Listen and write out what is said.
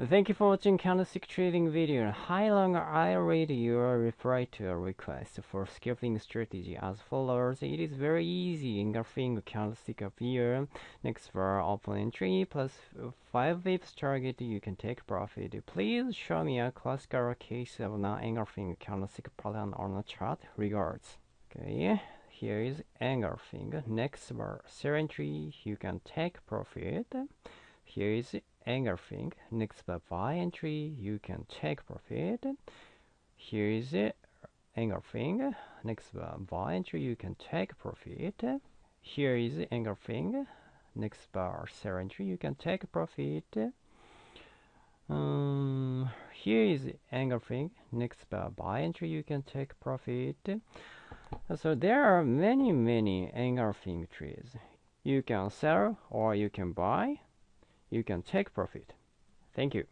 Thank you for watching candlestick trading video. How long I read your reply to a request for scalping strategy as follows. It is very easy engulfing candlestick here. Next bar open entry plus 5 pips target you can take profit. Please show me a classical case of not engulfing candlestick pattern on a chart. Regards. Okay, here is engulfing. Next bar entry you can take profit. Here is engulfing. Next bar buy entry, you can take profit. Here is it thing. Next bar buy entry, you can take profit. Here is engulfing. Next bar sell entry, you can take profit. Um, here is thing. Next bar buy entry, you can take profit. So there are many, many engulfing trees. You can sell or you can buy you can take profit. Thank you.